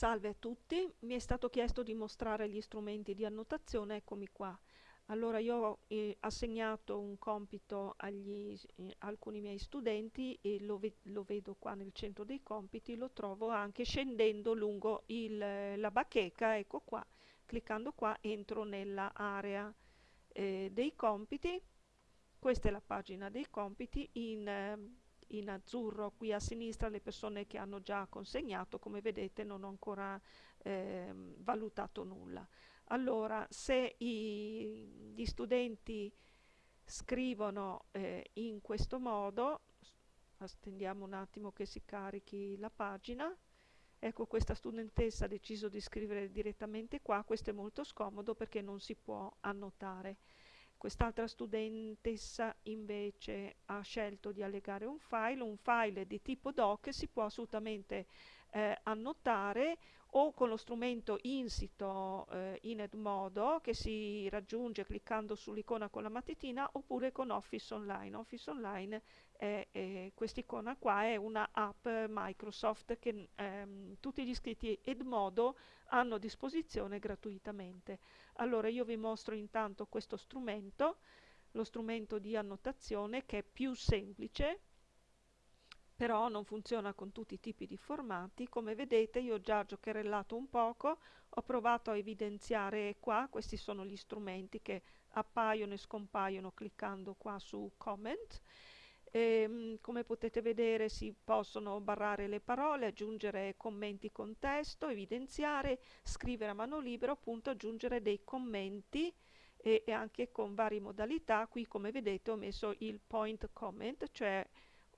Salve a tutti, mi è stato chiesto di mostrare gli strumenti di annotazione, eccomi qua. Allora io ho eh, assegnato un compito agli eh, alcuni miei studenti e lo, ve lo, vedo qua nel centro dei compiti, lo trovo anche scendendo lungo il, la bacheca, ecco qua, cliccando qua entro nella area eh, dei compiti, questa è la pagina dei compiti in ehm, in azzurro qui a sinistra le persone che hanno già consegnato, come vedete non ho ancora eh, valutato nulla. Allora, se i, gli studenti scrivono eh, in questo modo, attendiamo un attimo che si carichi la pagina, ecco questa studentessa ha deciso di scrivere direttamente qua, questo è molto scomodo perché non si può annotare. Quest'altra studentessa invece ha scelto di allegare un file, un file di tipo doc si può assolutamente eh, annotare o con lo strumento insito eh, in Edmodo che si raggiunge cliccando sull'icona con la matitina oppure con Office Online. Office Online è, è quest'icona qua è una app Microsoft che ehm, tutti gli iscritti Edmodo hanno a disposizione gratuitamente. Allora io vi mostro intanto questo strumento, lo strumento di annotazione che è più semplice però non funziona con tutti i tipi di formati. Come vedete io ho già giocherellato un poco, ho provato a evidenziare qua, questi sono gli strumenti che appaiono e scompaiono cliccando qua su comment. E, ehm, come potete vedere si possono barrare le parole, aggiungere commenti con testo, evidenziare, scrivere a mano libera, appunto aggiungere dei commenti e, e anche con varie modalità. Qui come vedete ho messo il point comment, cioè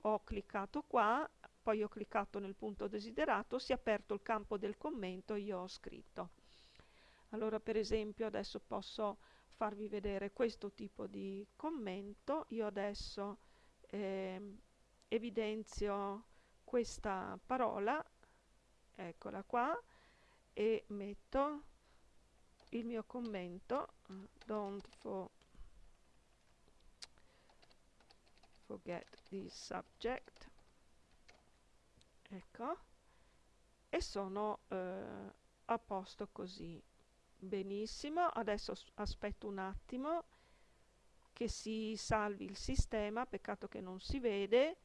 ho cliccato qua, poi ho cliccato nel punto desiderato, si è aperto il campo del commento e io ho scritto. Allora per esempio adesso posso farvi vedere questo tipo di commento, io adesso eh, evidenzio questa parola, eccola qua, e metto il mio commento, don't for forget the subject. Ecco. E sono eh, a posto così. Benissimo. Adesso aspetto un attimo che si salvi il sistema. Peccato che non si vede.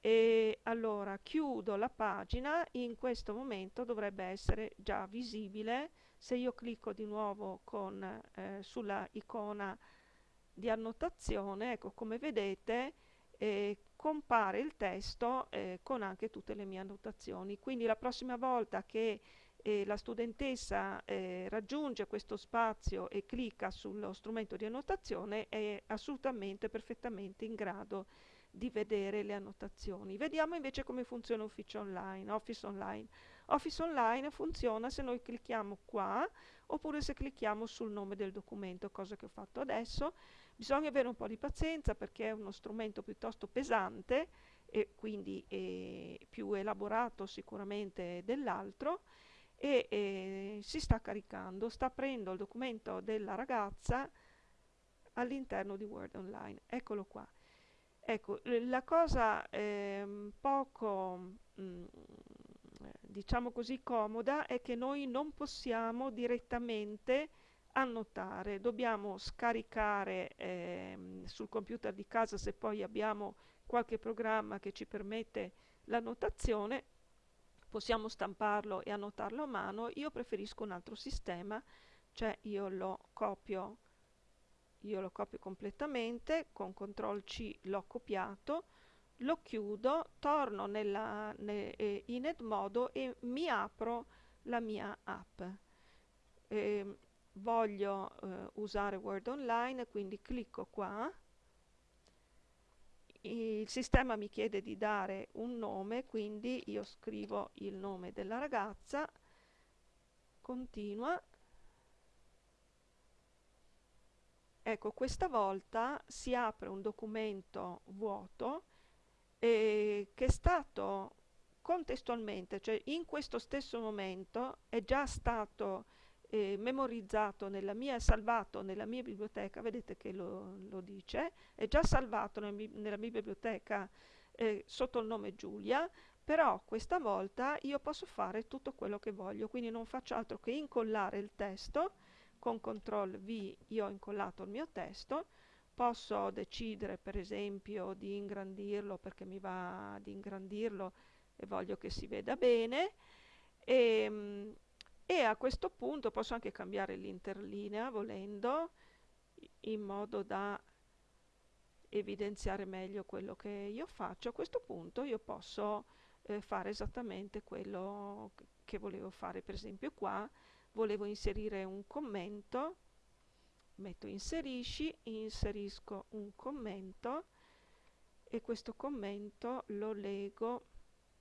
E allora chiudo la pagina. In questo momento dovrebbe essere già visibile. Se io clicco di nuovo con, eh, sulla icona di annotazione ecco come vedete eh, compare il testo eh, con anche tutte le mie annotazioni. Quindi la prossima volta che eh, la studentessa eh, raggiunge questo spazio e clicca sullo strumento di annotazione è assolutamente perfettamente in grado di vedere le annotazioni. Vediamo invece come funziona Office Online. Office Online. Office Online funziona se noi clicchiamo qua oppure se clicchiamo sul nome del documento, cosa che ho fatto adesso. Bisogna avere un po' di pazienza perché è uno strumento piuttosto pesante e quindi è più elaborato sicuramente dell'altro e, e si sta caricando, sta aprendo il documento della ragazza all'interno di Word Online. Eccolo qua. Ecco, la cosa eh, poco, mh, mm, diciamo così, comoda è che noi non possiamo direttamente annotare, dobbiamo scaricare eh, sul computer di casa se poi abbiamo qualche programma che ci permette l'annotazione, possiamo stamparlo e annotarlo a mano, io preferisco un altro sistema, cioè io lo copio io lo copio completamente con CTRL C l'ho copiato lo chiudo torno nella, ne, eh, in Edmodo e mi apro la mia app. Eh, voglio eh, usare Word Online quindi clicco qua. Il sistema mi chiede di dare un nome quindi io scrivo il nome della ragazza. Continua. Ecco, questa volta si apre un documento vuoto eh, che è stato contestualmente, cioè in questo stesso momento è già stato eh, memorizzato nella mia, salvato nella mia biblioteca, vedete che lo, lo dice, è già salvato nel, nella mia biblioteca eh, sotto il nome Giulia, però questa volta io posso fare tutto quello che voglio, quindi non faccio altro che incollare il testo, con CTRL V io ho incollato il mio testo, posso decidere per esempio di ingrandirlo perché mi va di ingrandirlo e voglio che si veda bene e, ehm, e a questo punto posso anche cambiare l'interlinea volendo in modo da evidenziare meglio quello che io faccio. A questo punto io posso eh, fare esattamente quello che volevo fare. Per esempio qua volevo inserire un commento metto inserisci inserisco un commento e questo commento lo leggo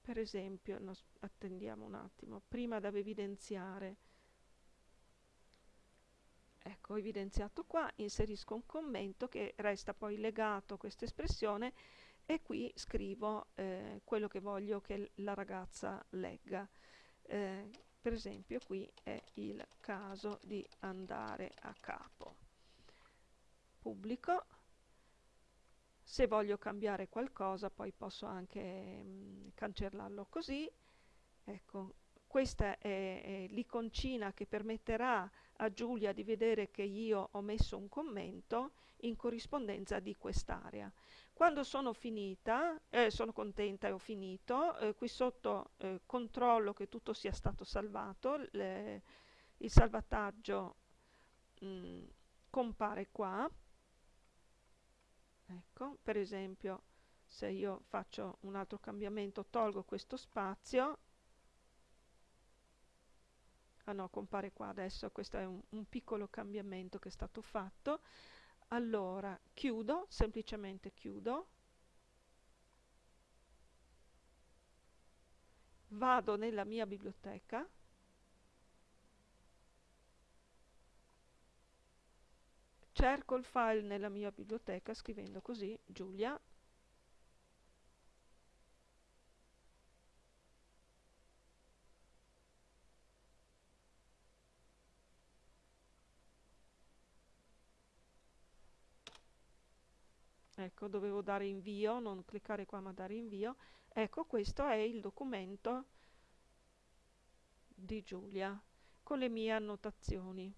per esempio no, attendiamo un attimo prima da evidenziare. Ecco ho evidenziato qua inserisco un commento che resta poi legato a questa espressione e qui scrivo eh, quello che voglio che la ragazza legga. Eh, per esempio qui è il caso di andare a capo pubblico. Se voglio cambiare qualcosa poi posso anche mh, mm, cancellarlo così. Ecco questa è, è l'iconcina che permetterà a Giulia di vedere che io ho messo un commento in corrispondenza di quest'area. Quando sono finita eh, sono contenta e ho finito eh, qui sotto eh, controllo che tutto sia stato salvato il salvataggio mh, mm, compare qua ecco per esempio se io faccio un altro cambiamento tolgo questo spazio. Ah no compare qua adesso questo è un, un piccolo cambiamento che è stato fatto. Allora chiudo semplicemente chiudo. Vado nella mia biblioteca cerco il file nella mia biblioteca scrivendo così Giulia. Ecco dovevo dare invio non cliccare qua ma dare invio. Ecco questo è il documento di Giulia con le mie annotazioni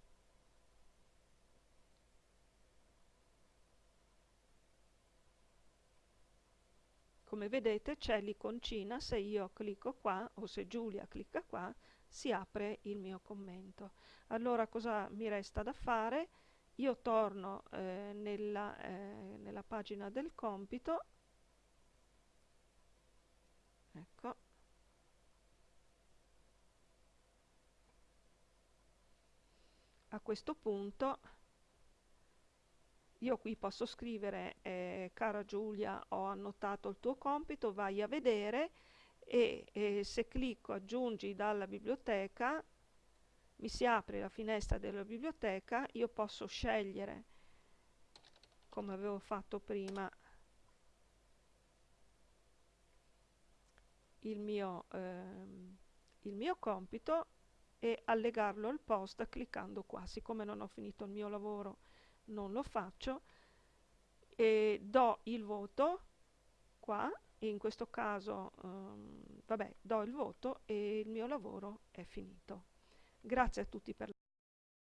come vedete c'è l'iconcina se io clicco qua o se Giulia clicca qua si apre il mio commento. Allora cosa mi resta da fare? Io torno eh, nella, eh, nella pagina del compito. Ecco. A questo punto io qui posso scrivere eh, cara Giulia ho annotato il tuo compito vai a vedere e, e se clicco aggiungi dalla biblioteca mi si apre la finestra della biblioteca io posso scegliere come avevo fatto prima il mio, ehm, il mio compito e allegarlo al post cliccando qua. Siccome non ho finito il mio lavoro non lo faccio e do il voto qua in questo caso um, vabbè do il voto e il mio lavoro è finito. Grazie a tutti per